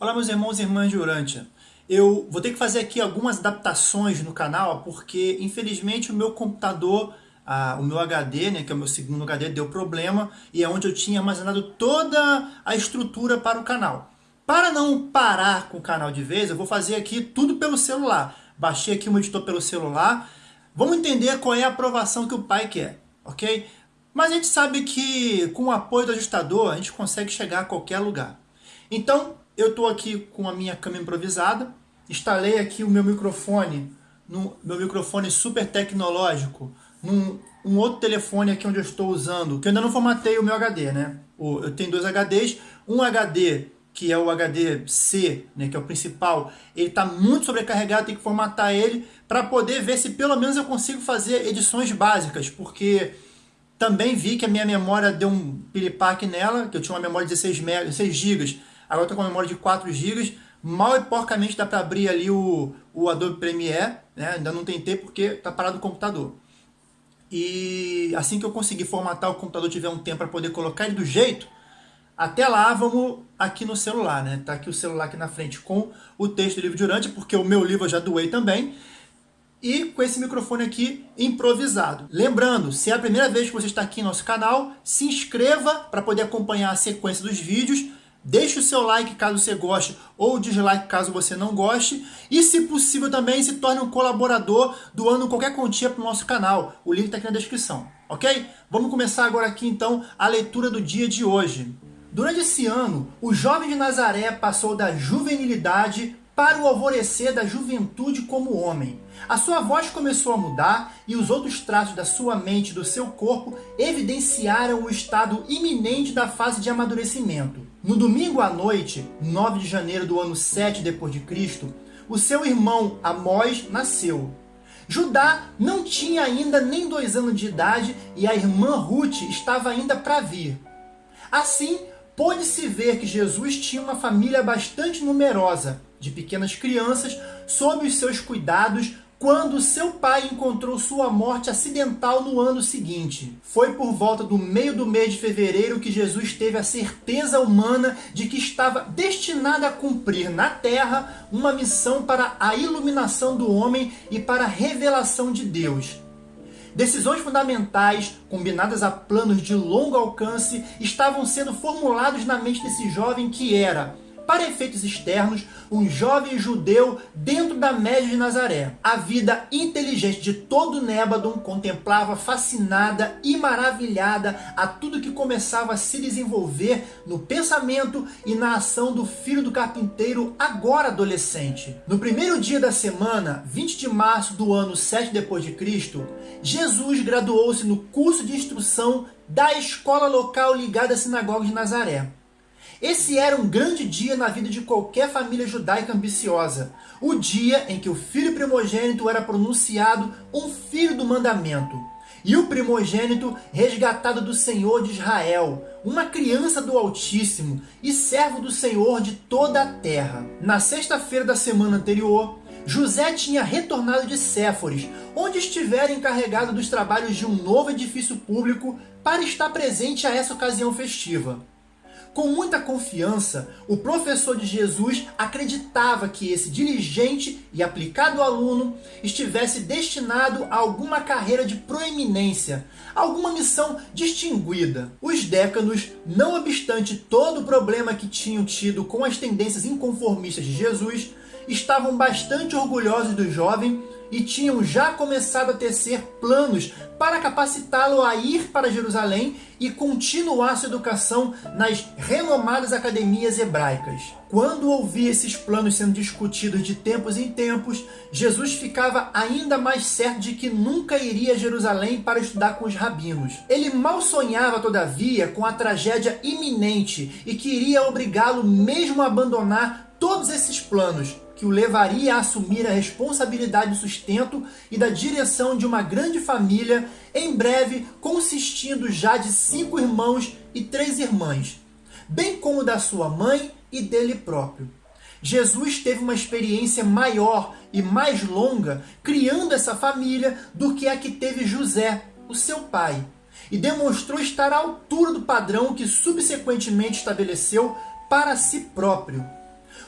Olá meus irmãos e irmãs de Urântia. Eu vou ter que fazer aqui algumas adaptações no canal, porque infelizmente o meu computador, o meu HD, né, que é o meu segundo HD, deu problema, e é onde eu tinha armazenado toda a estrutura para o canal. Para não parar com o canal de vez, eu vou fazer aqui tudo pelo celular. Baixei aqui um editor pelo celular. Vamos entender qual é a aprovação que o pai quer, ok? Mas a gente sabe que com o apoio do ajustador, a gente consegue chegar a qualquer lugar. Então, eu estou aqui com a minha câmera improvisada, instalei aqui o meu microfone, no meu microfone super tecnológico, num um outro telefone aqui onde eu estou usando, que eu ainda não formatei o meu HD, né? Eu tenho dois HDs, um HD que é o HD C, né, que é o principal, ele está muito sobrecarregado, tem que formatar ele para poder ver se pelo menos eu consigo fazer edições básicas, porque também vi que a minha memória deu um piripaque nela, que eu tinha uma memória de 16, MB, 16 GB, Agora estou com uma memória de 4 GB. Mal e porcamente dá para abrir ali o, o Adobe Premiere. Né? Ainda não tentei porque está parado o computador. E assim que eu conseguir formatar o computador, tiver um tempo para poder colocar ele do jeito, até lá vamos aqui no celular, né? Tá aqui o celular aqui na frente com o texto do livro durante, porque o meu livro eu já doei também. E com esse microfone aqui improvisado. Lembrando, se é a primeira vez que você está aqui no nosso canal, se inscreva para poder acompanhar a sequência dos vídeos Deixe o seu like caso você goste ou dislike caso você não goste. E se possível também se torne um colaborador doando qualquer quantia para o nosso canal. O link está aqui na descrição, ok? Vamos começar agora aqui então a leitura do dia de hoje. Durante esse ano, o jovem de Nazaré passou da juvenilidade para o alvorecer da juventude como homem. A sua voz começou a mudar e os outros traços da sua mente e do seu corpo evidenciaram o estado iminente da fase de amadurecimento. No domingo à noite, 9 de janeiro do ano 7 depois de Cristo, o seu irmão Amós nasceu. Judá não tinha ainda nem dois anos de idade e a irmã Ruth estava ainda para vir. Assim, pôde-se ver que Jesus tinha uma família bastante numerosa, de pequenas crianças, sob os seus cuidados, quando seu pai encontrou sua morte acidental no ano seguinte. Foi por volta do meio do mês de fevereiro que Jesus teve a certeza humana de que estava destinado a cumprir na terra uma missão para a iluminação do homem e para a revelação de Deus. Decisões fundamentais, combinadas a planos de longo alcance, estavam sendo formulados na mente desse jovem que era para efeitos externos, um jovem judeu dentro da média de Nazaré. A vida inteligente de todo Nébadon contemplava fascinada e maravilhada a tudo que começava a se desenvolver no pensamento e na ação do filho do carpinteiro, agora adolescente. No primeiro dia da semana, 20 de março do ano 7 depois de Cristo, Jesus graduou-se no curso de instrução da escola local ligada à sinagoga de Nazaré. Esse era um grande dia na vida de qualquer família judaica ambiciosa. O dia em que o filho primogênito era pronunciado um filho do mandamento. E o primogênito resgatado do Senhor de Israel, uma criança do Altíssimo e servo do Senhor de toda a terra. Na sexta-feira da semana anterior, José tinha retornado de Séforis, onde estivera encarregado dos trabalhos de um novo edifício público para estar presente a essa ocasião festiva. Com muita confiança, o professor de Jesus acreditava que esse diligente e aplicado aluno estivesse destinado a alguma carreira de proeminência, alguma missão distinguida. Os décanos, não obstante todo o problema que tinham tido com as tendências inconformistas de Jesus, estavam bastante orgulhosos do jovem e tinham já começado a tecer planos para capacitá-lo a ir para Jerusalém e continuar sua educação nas renomadas academias hebraicas. Quando ouvia esses planos sendo discutidos de tempos em tempos, Jesus ficava ainda mais certo de que nunca iria a Jerusalém para estudar com os rabinos. Ele mal sonhava, todavia, com a tragédia iminente e queria obrigá-lo mesmo a abandonar todos esses planos, que o levaria a assumir a responsabilidade do sustento e da direção de uma grande família, em breve consistindo já de cinco irmãos e três irmãs, bem como da sua mãe e dele próprio. Jesus teve uma experiência maior e mais longa criando essa família do que a que teve José, o seu pai, e demonstrou estar à altura do padrão que subsequentemente estabeleceu para si próprio.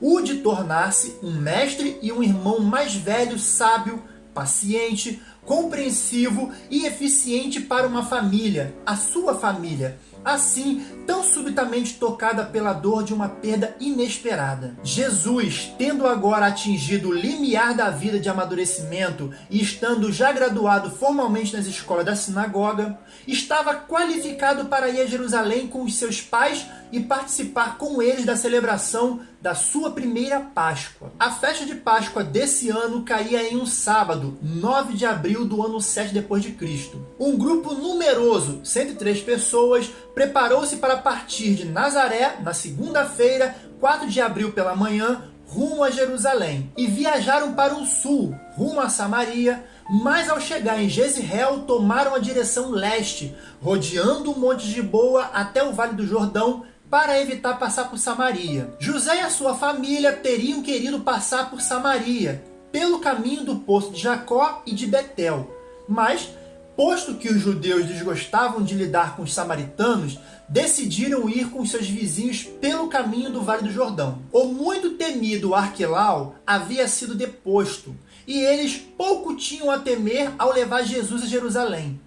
O de tornar-se um mestre e um irmão mais velho, sábio, paciente, compreensivo e eficiente para uma família, a sua família, assim tão subitamente tocada pela dor de uma perda inesperada. Jesus, tendo agora atingido o limiar da vida de amadurecimento e estando já graduado formalmente nas escolas da sinagoga, estava qualificado para ir a Jerusalém com os seus pais e participar com eles da celebração da sua primeira Páscoa. A festa de Páscoa desse ano caía em um sábado, 9 de abril do ano 7 depois de Cristo. Um grupo numeroso, 103 pessoas, preparou-se para partir de Nazaré na segunda-feira, 4 de abril pela manhã, rumo a Jerusalém, e viajaram para o sul, rumo a Samaria, mas ao chegar em Jezreel, tomaram a direção leste, rodeando o Monte de Boa até o Vale do Jordão, para evitar passar por Samaria. José e a sua família teriam querido passar por Samaria, pelo caminho do poço de Jacó e de Betel, mas Posto que os judeus desgostavam de lidar com os samaritanos, decidiram ir com seus vizinhos pelo caminho do Vale do Jordão. O muito temido Arquelau havia sido deposto, e eles pouco tinham a temer ao levar Jesus a Jerusalém.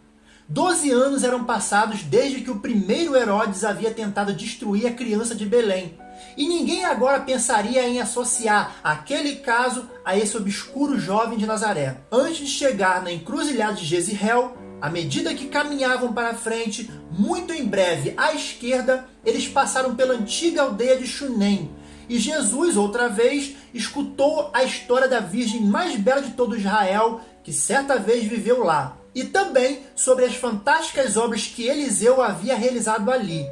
Doze anos eram passados desde que o primeiro Herodes havia tentado destruir a criança de Belém, e ninguém agora pensaria em associar aquele caso a esse obscuro jovem de Nazaré. Antes de chegar na encruzilhada de Jezreel, à medida que caminhavam para frente, muito em breve à esquerda, eles passaram pela antiga aldeia de Shunem. E Jesus, outra vez, escutou a história da virgem mais bela de todo Israel, que certa vez viveu lá. E também sobre as fantásticas obras que Eliseu havia realizado ali.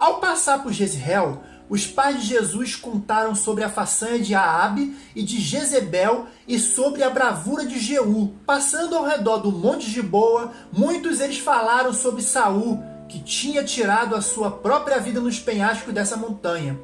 Ao passar por Jezreel, os pais de Jesus contaram sobre a façanha de Aabe e de Jezebel e sobre a bravura de Jeú. Passando ao redor do Monte de Boa, muitos eles falaram sobre Saul, que tinha tirado a sua própria vida nos penhascos dessa montanha,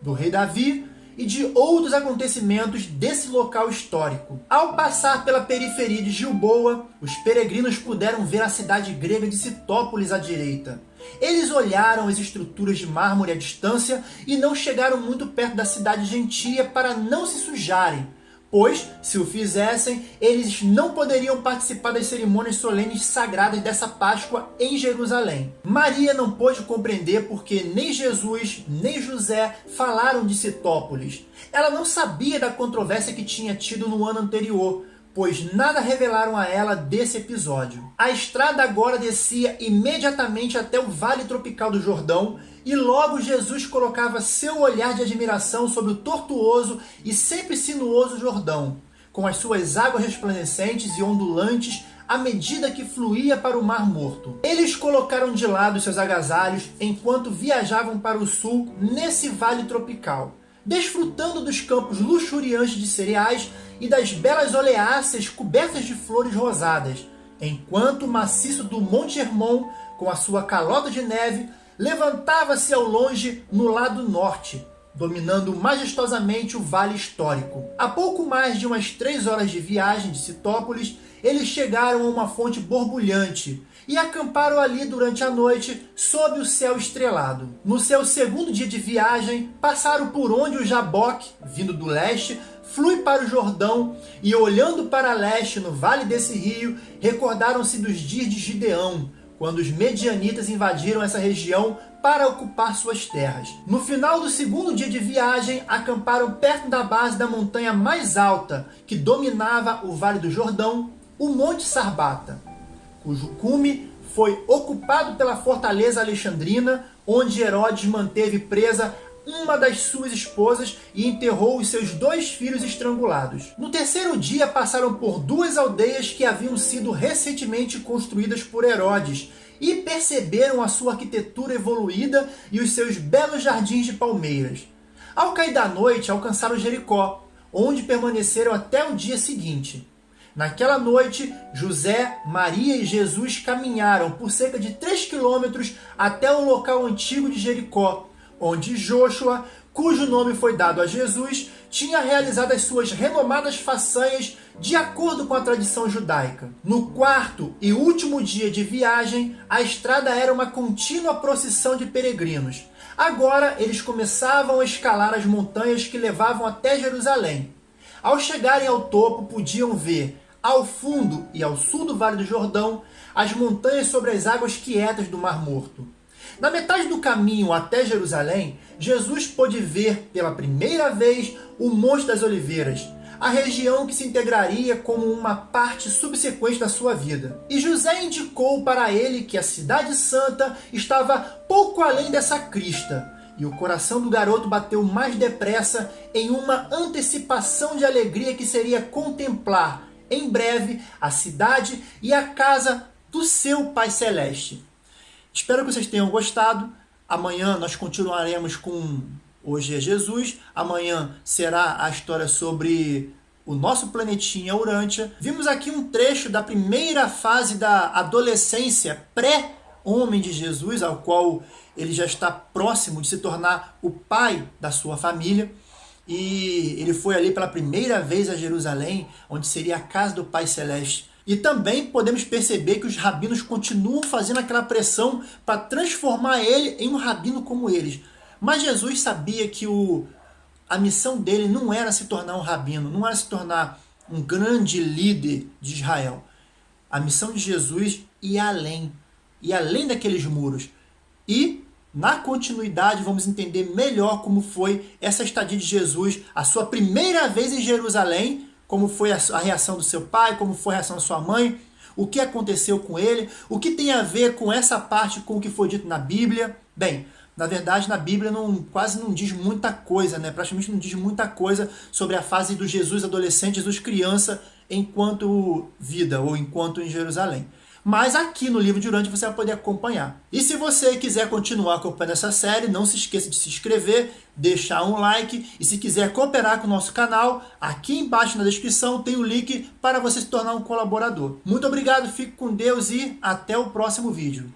do rei Davi e de outros acontecimentos desse local histórico. Ao passar pela periferia de Gilboa, os peregrinos puderam ver a cidade grega de Citópolis à direita. Eles olharam as estruturas de mármore à distância e não chegaram muito perto da cidade gentia para não se sujarem, pois, se o fizessem, eles não poderiam participar das cerimônias solenes sagradas dessa Páscoa em Jerusalém. Maria não pôde compreender porque nem Jesus nem José falaram de Citópolis. Ela não sabia da controvérsia que tinha tido no ano anterior, pois nada revelaram a ela desse episódio. A estrada agora descia imediatamente até o Vale Tropical do Jordão, e logo Jesus colocava seu olhar de admiração sobre o tortuoso e sempre sinuoso Jordão, com as suas águas resplandecentes e ondulantes à medida que fluía para o Mar Morto. Eles colocaram de lado seus agasalhos enquanto viajavam para o sul nesse vale tropical desfrutando dos campos luxuriantes de cereais e das belas oleáceas cobertas de flores rosadas, enquanto o maciço do Monte Hermon, com a sua calota de neve, levantava-se ao longe no lado norte, dominando majestosamente o vale histórico. A pouco mais de umas três horas de viagem de Citópolis, eles chegaram a uma fonte borbulhante, e acamparam ali durante a noite sob o céu estrelado. No seu segundo dia de viagem, passaram por onde o Jaboque, vindo do leste, flui para o Jordão e olhando para leste no vale desse rio, recordaram-se dos dias de Gideão, quando os medianitas invadiram essa região para ocupar suas terras. No final do segundo dia de viagem, acamparam perto da base da montanha mais alta, que dominava o Vale do Jordão, o Monte Sarbata cujo cume foi ocupado pela fortaleza alexandrina, onde Herodes manteve presa uma das suas esposas e enterrou os seus dois filhos estrangulados. No terceiro dia passaram por duas aldeias que haviam sido recentemente construídas por Herodes e perceberam a sua arquitetura evoluída e os seus belos jardins de palmeiras. Ao cair da noite, alcançaram Jericó, onde permaneceram até o dia seguinte. Naquela noite, José, Maria e Jesus caminharam por cerca de 3 quilômetros até o local antigo de Jericó, onde Joshua, cujo nome foi dado a Jesus, tinha realizado as suas renomadas façanhas de acordo com a tradição judaica. No quarto e último dia de viagem, a estrada era uma contínua procissão de peregrinos. Agora eles começavam a escalar as montanhas que levavam até Jerusalém. Ao chegarem ao topo, podiam ver, ao fundo e ao sul do Vale do Jordão, as montanhas sobre as águas quietas do Mar Morto. Na metade do caminho até Jerusalém, Jesus pôde ver pela primeira vez o Monte das Oliveiras, a região que se integraria como uma parte subsequente da sua vida. E José indicou para ele que a Cidade Santa estava pouco além dessa crista, e o coração do garoto bateu mais depressa em uma antecipação de alegria que seria contemplar, em breve, a cidade e a casa do seu Pai Celeste. Espero que vocês tenham gostado. Amanhã nós continuaremos com Hoje é Jesus, amanhã será a história sobre o nosso planetinha Urântia. Vimos aqui um trecho da primeira fase da adolescência pré-homem de Jesus, ao qual ele já está próximo de se tornar o pai da sua família. E ele foi ali pela primeira vez a Jerusalém, onde seria a casa do Pai Celeste. E também podemos perceber que os rabinos continuam fazendo aquela pressão para transformar ele em um rabino como eles. Mas Jesus sabia que o, a missão dele não era se tornar um rabino, não era se tornar um grande líder de Israel. A missão de Jesus ia além, ia além daqueles muros. E, na continuidade, vamos entender melhor como foi essa estadia de Jesus, a sua primeira vez em Jerusalém, como foi a, reação do seu pai, como foi a reação da sua mãe, o que aconteceu com ele, o que tem a ver com essa parte com o que foi dito na Bíblia. Bem, na verdade, na Bíblia não, quase não diz muita coisa, né? praticamente não diz muita coisa sobre a fase do Jesus adolescente, Jesus criança, enquanto vida ou enquanto em Jerusalém. Mas aqui no livro de Urântia você vai poder acompanhar. E se você quiser continuar acompanhando essa série, não se esqueça de se inscrever, deixar um like e se quiser cooperar com o nosso canal, aqui embaixo na descrição tem o link para você se tornar um colaborador. Muito obrigado, fique com Deus e até o próximo vídeo.